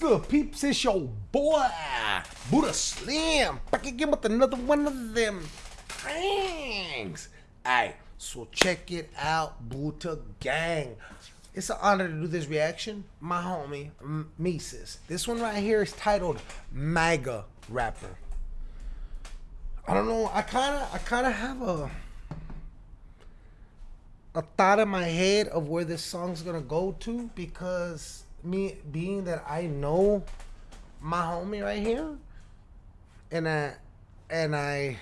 good, peeps? It's your boy, Buddha Slim, back again with another one of them things. Alright, so check it out, Buddha Gang. It's an honor to do this reaction. My homie, M- Mises. This one right here is titled MAGA Rapper. I don't know. I kind of, I kind of have a a thought in my head of where this song's gonna go to because me being that I know my homie right here, and I and I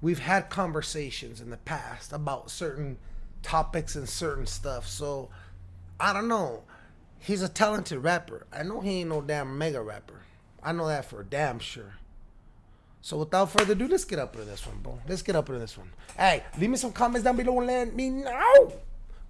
we've had conversations in the past about certain topics and certain stuff. So I don't know. He's a talented rapper. I know he ain't no damn MAGA rapper. I know that for damn sure. So without further ado, let's get up into this one, bro. Let's get up into this one. Hey, leave me some comments down below and let me know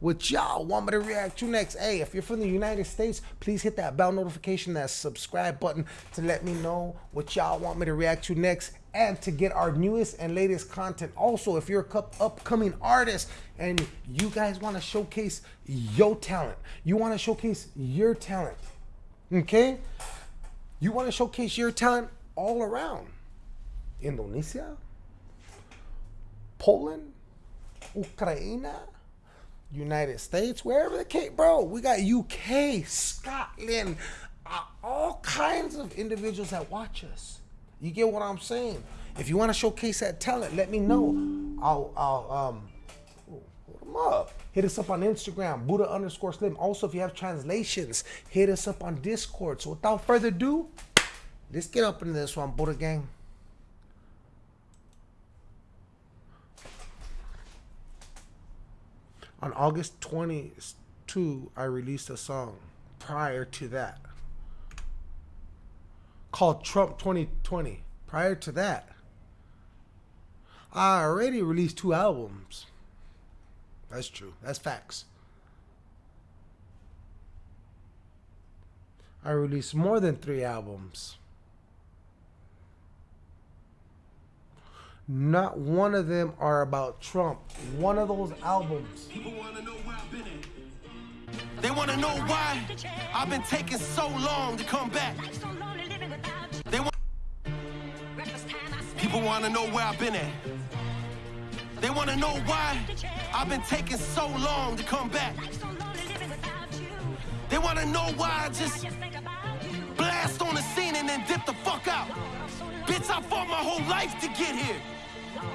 what y'all want me to react to next. Hey, if you're from the United States, please hit that bell notification, that subscribe button to let me know what y'all want me to react to next and to get our newest and latest content. Also, if you're a upcoming artist and you guys want to showcase your talent, you want to showcase your talent, okay? You want to showcase your talent all around Indonesia, Poland, Ukraine, United States, wherever the case, bro. We got UK, Scotland, uh, all kinds of individuals that watch us. You get what I'm saying? If you want to showcase that talent, let me know. I'll, I'll um, hold them up. Hit us up on Instagram, Buddha underscore Slim. Also, if you have translations, hit us up on Discord. So without further ado, let's get up into this one, Buddha gang. On August 22, I released a song prior to that called Trump 2020. Prior to that, I already released two albums. That's true. That's facts. I released more than three albums. Not one of them are about Trump. One of those albums. People wanna know where I've been at. They want to know why I've been taking so long to come back. They want People want to know where I've been at. They want to know why I've been taking so long to come back. They want to know why I just blast on the scene and then dip the fuck out. Bitch, I fought my whole life to get here.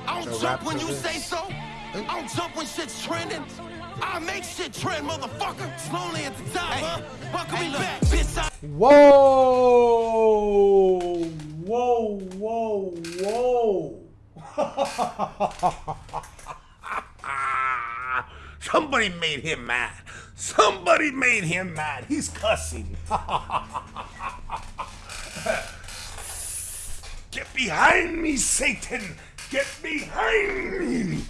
I don't jump when you say so. I don't jump when shit's trending. I make shit trend, motherfucker. Slowly at the top, hey, huh? Welcome hey, me back, bitch. I whoa, whoa, whoa, whoa. Somebody made him mad. Somebody made him mad. He's cussing. Get behind me, Satan. Get behind me!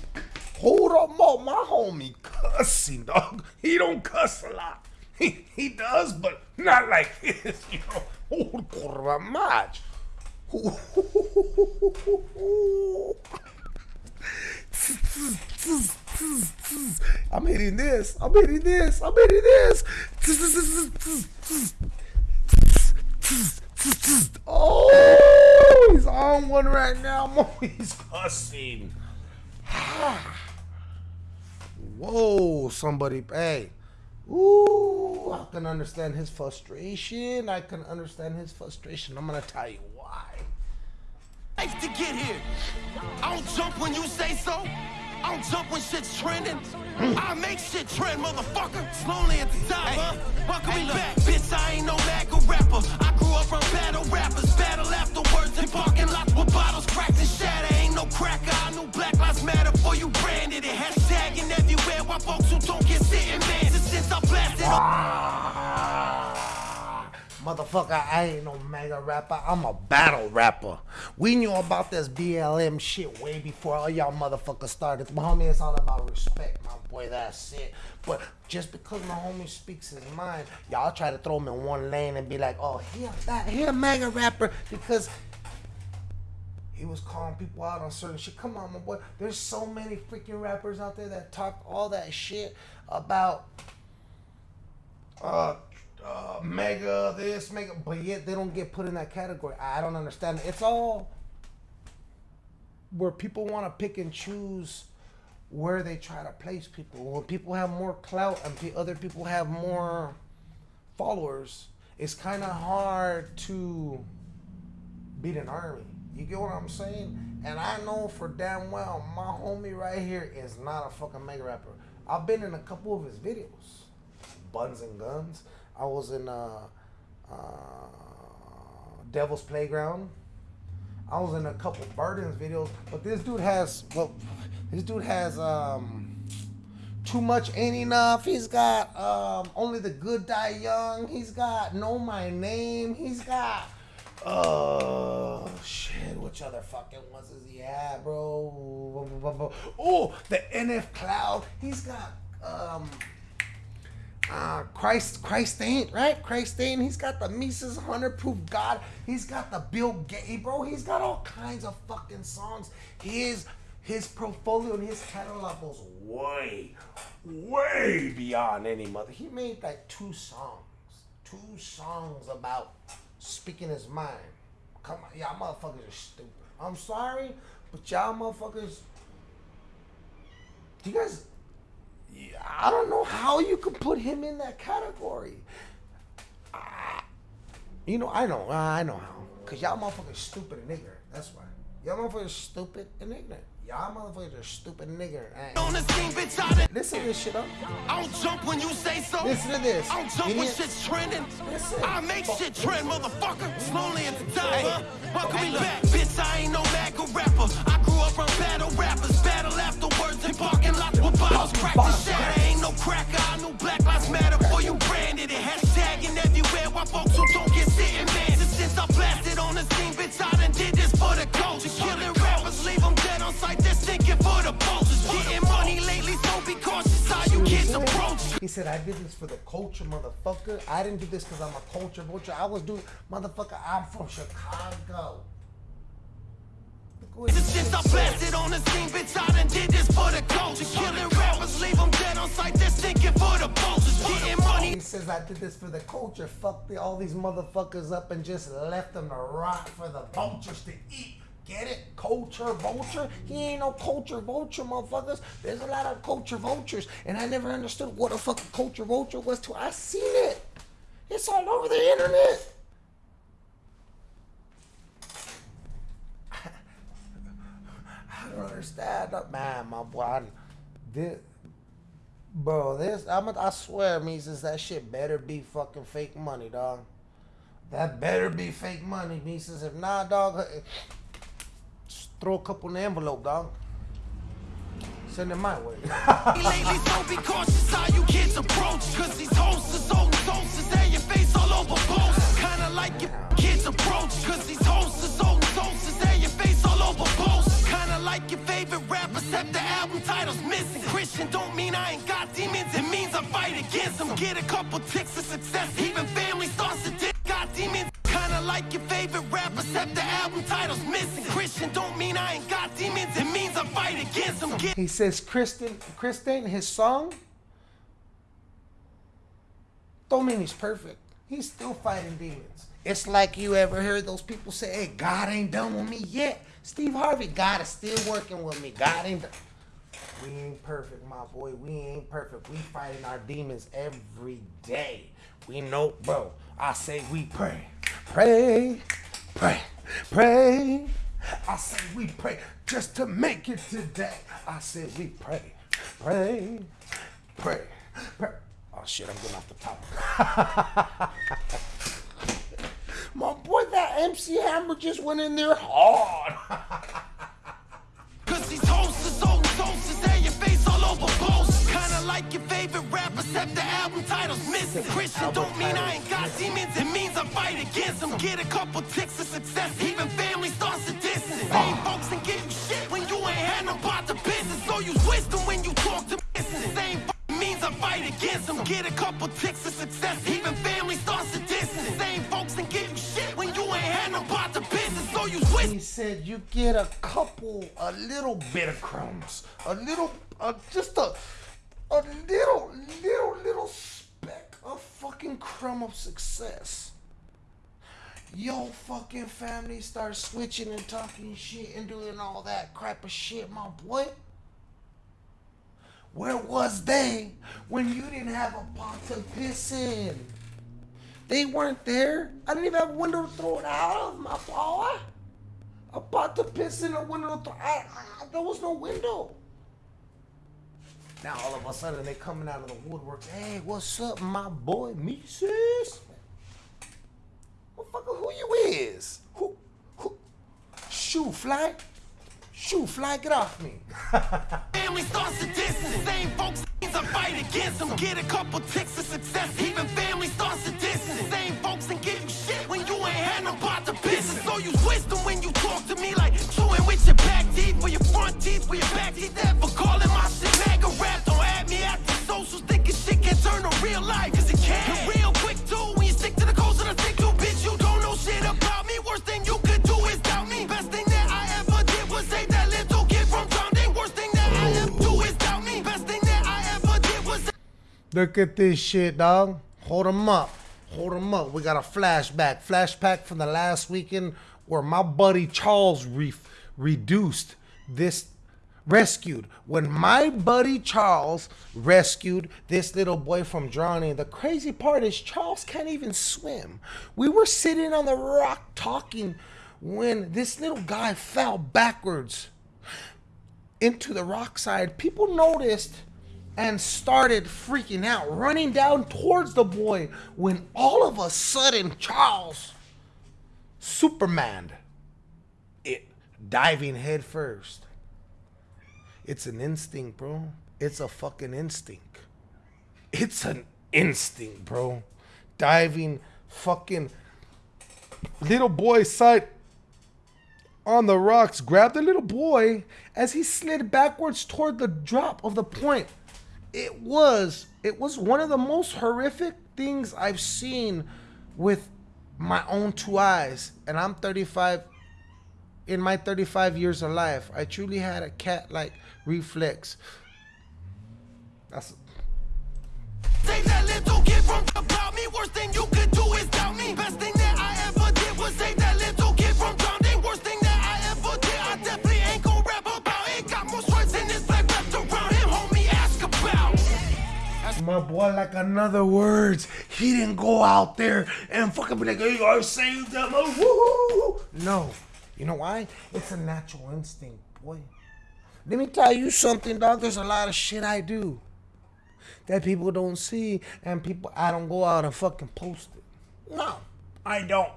Hold up, mo, my homie cussing, dog. He don't cuss a lot. He, he does, but not like this, you know. Oh, curva match. I'm hitting this. I'm hitting this. I'm hitting this. Oh, he's on one right now. He's cussing. Whoa, somebody, hey. Ooh, I can understand his frustration. I can understand his frustration. I'm gonna tell you why. Life to get here. I don't jump when you say so. I don't jump when shit's trending. Hmm. I make shit trend, motherfucker. Slowly at the top, hey, huh? Welcome hey, me back. Bitch, I ain't no MAGA rapper. I grew up from battle rappers. Battle afterwards Motherfucker, I ain't no MAGA rapper. I'm a battle rapper. We knew about this BLM shit way before all y'all motherfuckers started. My homie, it's all about respect, my boy. That's it. But just because my homie speaks his mind, y'all try to throw him in one lane and be like, oh, he a, he a MAGA rapper because he was calling people out on certain shit. Come on, my boy. There's so many freaking rappers out there that talk all that shit about uh uh, MAGA this, MAGA, but yet they don't get put in that category. I don't understand. It's all where people want to pick and choose where they try to place people. When people have more clout and other people have more followers, it's kind of hard to beat an army. You get what I'm saying? And I know for damn well my homie right here is not a fucking MAGA rapper. I've been in a couple of his videos, Buns and Guns. I was in uh, uh, Devil's Playground. I was in a couple Burdens videos, but this dude has well, this dude has um too much ain't enough. He's got um only the good die young. He's got know my name. He's got oh shit, which other fucking ones does he have, bro? Oh, the NF Cloud. He's got um uh, Christ, Christ ain't right. Christ ain't. He's got the Mises Hundred Proof God. He's got the Bill Gates, bro. He's got all kinds of fucking songs. His his portfolio and his catalog goes way, way beyond any mother. He made like two songs, two songs about speaking his mind. Come on, y'all motherfuckers are stupid. I'm sorry, but y'all motherfuckers. Do you guys I don't know how you could put him in that category. Uh, you know, I know, I know how. Cause y'all motherfuckers stupid and ignorant. That's why. Y'all motherfuckers stupid and ignorant. Y'all motherfuckers are stupid and ignorant. On the scene, bitch, I Listen to this shit up. I don't jump when you say so. Listen to this. I don't jump when shit's trending. Listen. I make shit trend, motherfucker. Slowly at the time. Welcome me back, bitch. I ain't no MAGA rapper. I grew up from battle rappers. Battle bottles. Crack the. Ain't no cracker. I knew Black Lives Matter before you branded it. Hashtagging everywhere while folks who don't get sitting, man. Since I blasted on the scene, bitch, I done did this for the culture. Killing rappers, leave them dead on sight. They're thinking for the vultures. Getting money lately, so be cautious how you kids approach. He said, I did this for the culture, motherfucker. I didn't do this because I'm a culture vulture. I was doing, motherfucker, I'm from Chicago. Since I blasted on the scene, bitch, I done did this for the culture. Killing rappers, leave them dead on sight, for the vultures. Getting money. He says, I did this for the culture. Fuck the, all these motherfuckers up and just left them to rot for the vultures to eat. Get it? Culture vulture? He ain't no culture vulture, motherfuckers. There's a lot of culture vultures, and I never understood what a fucking culture vulture was till I seen it. It's all over the internet. I don't understand, man, my boy. This, bro, this I'm, I swear, Mises, that shit better be fucking fake money, dog. That better be fake money, Mises. If not, dog uh, throw a couple in the envelope, dog. Send it my way. Lately, so be cautious how you kids approach. Cause these hosts there your face all over posts. Kinda like your kids approach. Cause these hosts are so there your face all over like your favorite rapper, except the album title's missing. Christian don't mean I ain't got demons, it means I fight against them. Get a couple ticks of success, even family starts to dick. Got demons kinda like your favorite rapper, except the album title's missing. Christian don't mean I ain't got demons, it means I fight against them. He says Kristen, Kristen, his song, don't mean he's perfect. He's still fighting demons. It's like you ever heard those people say, hey, God ain't done with me yet. Steve Harvey, God is still working with me. God ain't done. We ain't perfect, my boy. We ain't perfect. We fighting our demons every day. We know, bro. I say we pray. Pray, pray, pray. I say we pray just to make it today. I say we pray, pray, pray, pray. Oh shit, I'm getting off the top. My boy, that MC Hammer just went in there hard. Cause these hosts are so toasts, they your face all over posts. Kinda like your favorite rapper, except the album title's missing. Christian don't mean I ain't got demons, it means I fight against them. Get a couple ticks of success, even family starts to Get a couple ticks of success, even family starts to distance. Same folks and give you shit when you ain't had no part the business. So use wisdom. He said you get a couple, a little bit of crumbs, a little, uh, just a, a little, little, little speck of fucking crumb of success. Your fucking family starts switching and talking shit and doing all that crap of shit, my boy. Where was they when you didn't have a pot to piss in? They weren't there. I didn't even have a window to throw it out of, my boy. A pot to piss in, a window to throw I, I, There was no window. Now all of a sudden they coming out of the woodwork. Hey, what's up, my boy, Mises? Motherfucker, who you is? Who, who? Shoe fly? Shoe fly, get off me. Family starts to distance. Same folks I fight against them. Get a couple ticks of success. Even family starts to distance. Same folks and give you shit when you ain't had no part to business. So use wisdom when you talk to me like chewing with your back teeth, for your front teeth, for your back teeth. Ever calling my shit MAGA rap. Don't add me at the socials thinking shit can turn to real life. Look at this shit, dog. Hold him up. Hold him up. We got a flashback. Flashback from the last weekend where my buddy Charles re- reduced this, rescued. When my buddy Charles rescued this little boy from drowning, the crazy part is Charles can't even swim. We were sitting on the rock talking when this little guy fell backwards into the rock side. People noticed and started freaking out, running down towards the boy when all of a sudden Charles Superman it diving head first. It's an instinct, bro. It's a fucking instinct. It's an instinct, bro. Diving fucking little boy side on the rocks, grabbed the little boy as he slid backwards toward the drop of the point. It was it was one of the most horrific things I've seen with my own two eyes. And I'm 35 in my 35 years of life. I truly had a cat like reflex. That's my boy like another words. He didn't go out there and fucking be like, hey, I saved them. Oh, No. You know why? It's a natural instinct, boy. Let me tell you something, dog. There's a lot of shit I do that people don't see, and people I don't go out and fucking post it. No, I don't.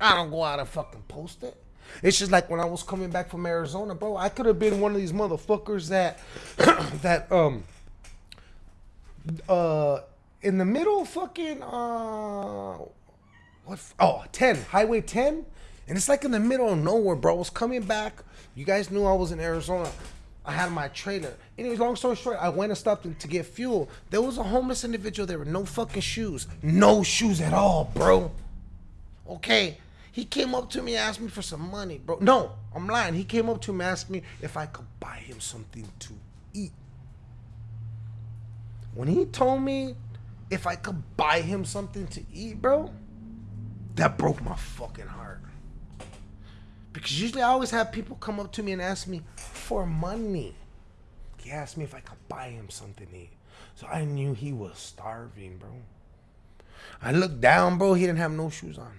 I don't go out and fucking post it. It's just like when I was coming back from Arizona, bro. I could have been one of these motherfuckers that that um uh in the middle fucking uh what oh 10 highway 10 and it's like in the middle of nowhere bro. I was coming back. You guys knew i was in arizona. I had my trailer. Anyways long story short i went and stopped to get fuel. There was a homeless individual there with no fucking shoes. No shoes at all bro. Okay. He came up to me asked me for some money bro. No i'm lying. He came up to me asked me if i could buy him something to eat when he told me if I could buy him something to eat, bro, that broke my fucking heart. Because usually I always have people come up to me and ask me for money. He asked me if I could buy him something to eat. So I knew he was starving, bro. I looked down, bro. He didn't have no shoes on.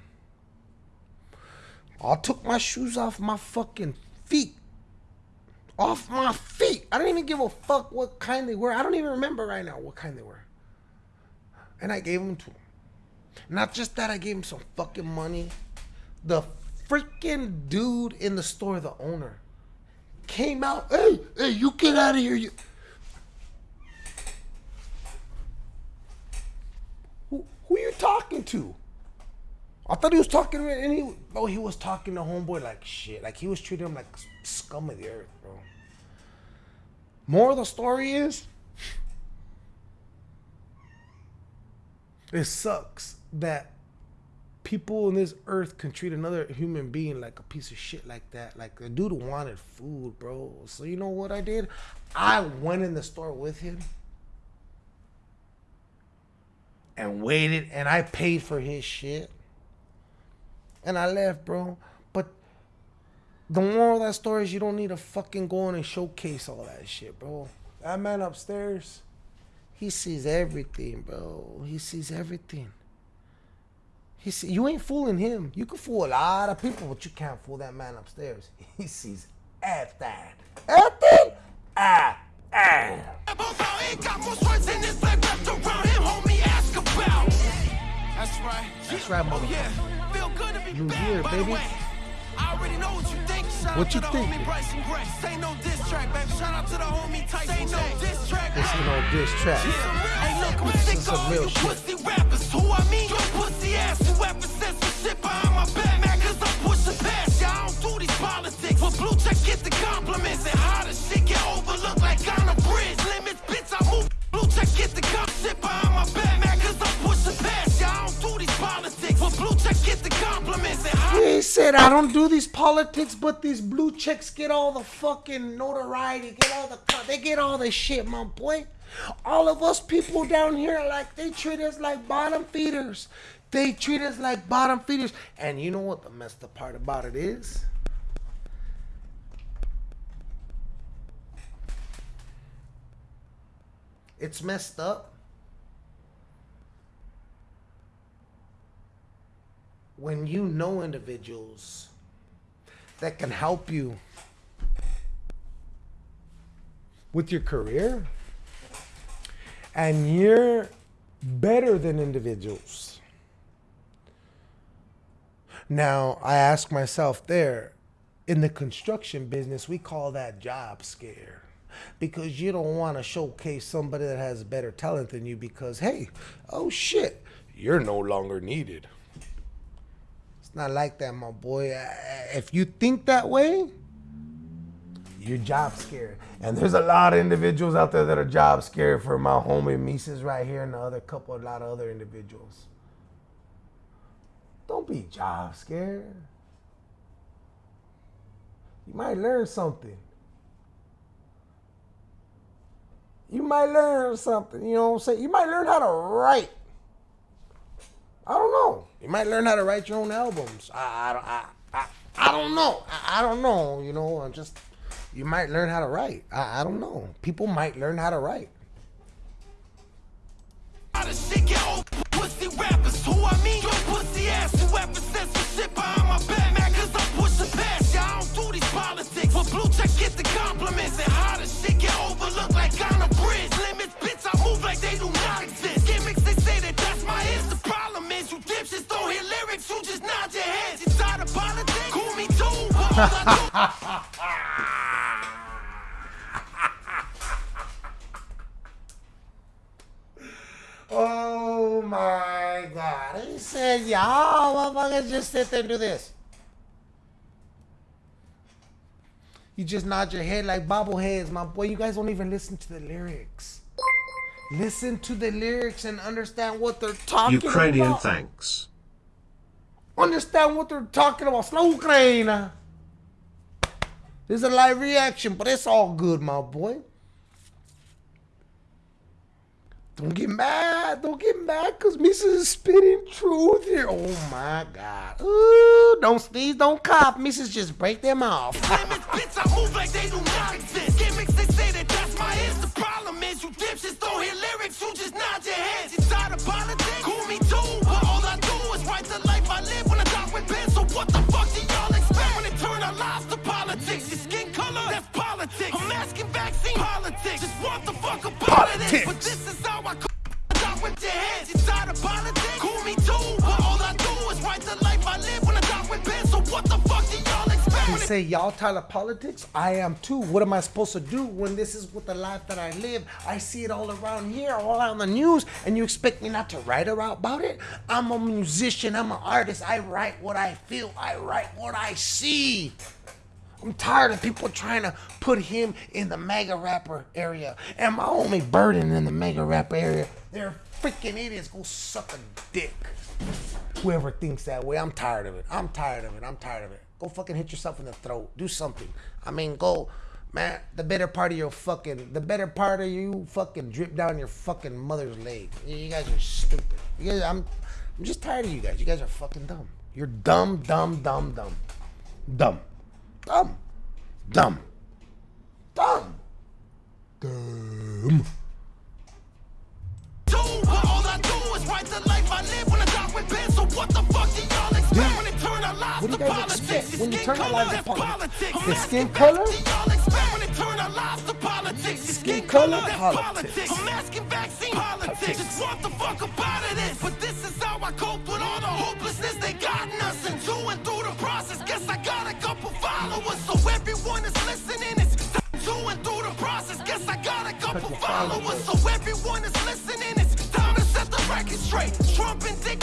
I took my shoes off my fucking feet off my feet. I don't even give a fuck what kind they were. I don't even remember right now what kind they were. And I gave them to him. Not just that, I gave him some fucking money. The freaking dude in the store, the owner, came out. Hey, hey, you get out of here. You. Who, who you talking to? I thought he was talking to he oh he was talking to homeboy like shit. Like he was treating him like scum of the earth, bro. More of the story is it sucks that people on this earth can treat another human being like a piece of shit like that. Like the dude wanted food, bro. So you know what I did? I went in the store with him. and waited and I paid for his shit. And I left, bro. The moral of that story is you don't need to fucking go in and showcase all that shit, bro. That man upstairs, he sees everything, bro. He sees everything. He see, you ain't fooling him. You can fool a lot of people, but you can't fool that man upstairs. He sees everything. Everything? Ah, ah. Ain't got more swords in this life wrapped around him, homie, ask about. That's right. That's right, Oh, yeah. Feel good to be You back, here, baby. I already know what you. What you to the thinking? homie Say no diss track, baby. Shout out to the homie Tyson Say no diss track. This ain't no diss track. Hey, look, I'm This sick is of all real you pussy rappers. Who I mean? Your pussy ass. Whoever says some shit behind my back, man, cause I'm pushing past. don't do these politics. For blue check, get the compliments. And how the shit said, I don't do these politics, but these blue chicks get all the fucking notoriety, get all the, they get all the shit, my boy. All of us people down here, like, they treat us like bottom feeders. They treat us like bottom feeders. And you know what the messed up part about it is? It's messed up when you know individuals that can help you with your career and you're better than individuals. Now, I ask myself there, in the construction business, we call that job scare because you don't want to showcase somebody that has better talent than you because, hey, oh shit, you're no longer needed. It's not like that, my boy. If you think that way, you're job scared. And there's a lot of individuals out there that are job scared for my homie Mises right here and the other couple, a lot of other individuals. Don't be job scared. You might learn something. You might learn something, you know what I'm saying? You might learn how to write. I don't know. You might learn how to write your own albums. I, I, I, I, I don't know. I, I don't know. You know, I'm just, you might learn how to write. I, I don't know. People might learn how to write. Nod your heads. You tired of politics? Cool me too, but all I do Oh my God. He said, y'all motherfuckers just sit there and do this. You just nod your head like bobbleheads, my boy. You guys don't even listen to the lyrics. Listen to the lyrics and understand what they're talking Ukrainian about. thanks. Understand what they're talking about. Slow Ukraine. is a live reaction, but it's all good, my boy. Don't get mad. Don't get mad because Misa is spitting truth here. Oh my God. Ooh, don't sneeze, don't cough. Mrs. just break them off. Gimmicks, they say that that's my hits. The problem is you dipshits don't hear lyrics, you just nod your heads. Say y'all tired of politics. I am too. What am I supposed to do when this is what the life that I live? I see it all around here, all on the news, and you expect me not to write about it? I'm a musician. I'm an artist. I write what I feel. I write what I see. I'm tired of people trying to put him in the MAGA rapper area and my only Burden in the MAGA rapper area. They're freaking idiots. Go suck a dick. Whoever thinks that way, I'm tired of it. I'm tired of it. I'm tired of it. Go fucking hit yourself in the throat. Do something. I mean, go Man, the better part of your fucking, the better part of you fucking drip down your fucking mother's leg. You guys are stupid. You guys, I'm, I'm just tired of you guys. You guys are fucking dumb. You're dumb, dumb, dumb, dumb, dumb, dumb, dumb, dumb, dumb. do, all I do is write the life I live when I die with pen. So what the fuck do y'all expect when they turn our lives What do you guys expect when you turn our lives to politics? The skin color? do y'all expect when they turn our lives to politics? Your Skin color? Politics. I'm asking vaccine politics. Just want the fuck up out of this. But this is how I cope with all the hopelessness they gotten us into. And through the process, guess I got a couple followers. So everyone is listening. It's and through the process. Guess I got a couple followers. So everyone is listening. It's time to set the record straight. Trump and dictator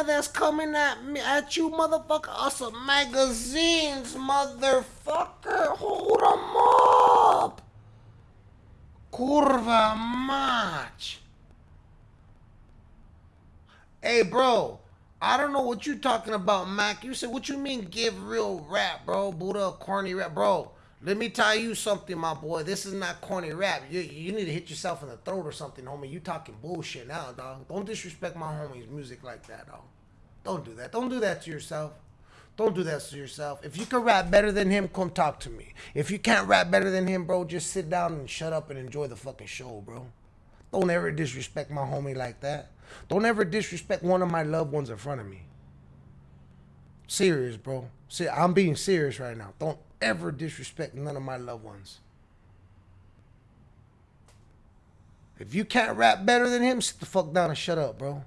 MAGA that's coming at me at you, motherfucker, some magazines, motherfucker. Hold Hold 'em up. Curva match. Hey, bro. I don't know what you talking about, Mac. You said what you mean give real rap, bro? Buddha corny rap, bro. Let me tell you something, my boy. This is not corny rap. You, you need to hit yourself in the throat or something, homie. You talking bullshit now, dog. Don't disrespect my homie's music like that, dog. Don't do that. Don't do that to yourself. Don't do that to yourself. If you can rap better than him, come talk to me. If you can't rap better than him, bro, just sit down and shut up and enjoy the fucking show, bro. Don't ever disrespect my homie like that. Don't ever disrespect one of my loved ones in front of me. Serious, bro. See, I'm being serious right now. Don't ever disrespect none of my loved ones. If you can't rap better than him, sit the fuck down and shut up, bro.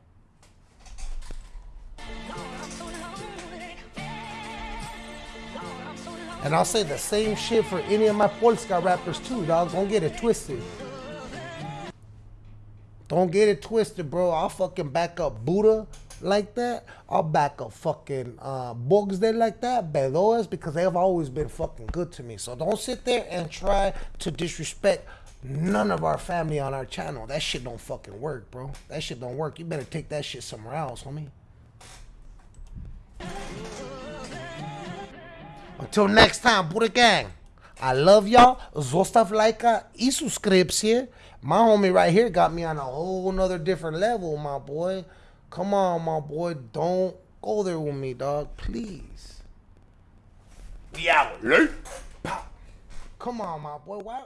And I'll say the same shit for any of my Polska rappers too, dog. Don't get it twisted. Don't get it twisted, bro. I'll fucking back up Buddha like that. I'll back up fucking uh, Bugs there like that, Bedoas, because they have always been fucking good to me. So don't sit there and try to disrespect none of our family on our channel. That shit don't fucking work, bro. That shit don't work. You better take that shit somewhere else, homie. Until next time, Buddha Gang. I love y'all. Zostav lajka i subskrypcję. My homie right here got me on a whole nother different level, my boy. Come on, my boy. Don't go there with me, dog. Please. Yeah. Come on, my boy. Why?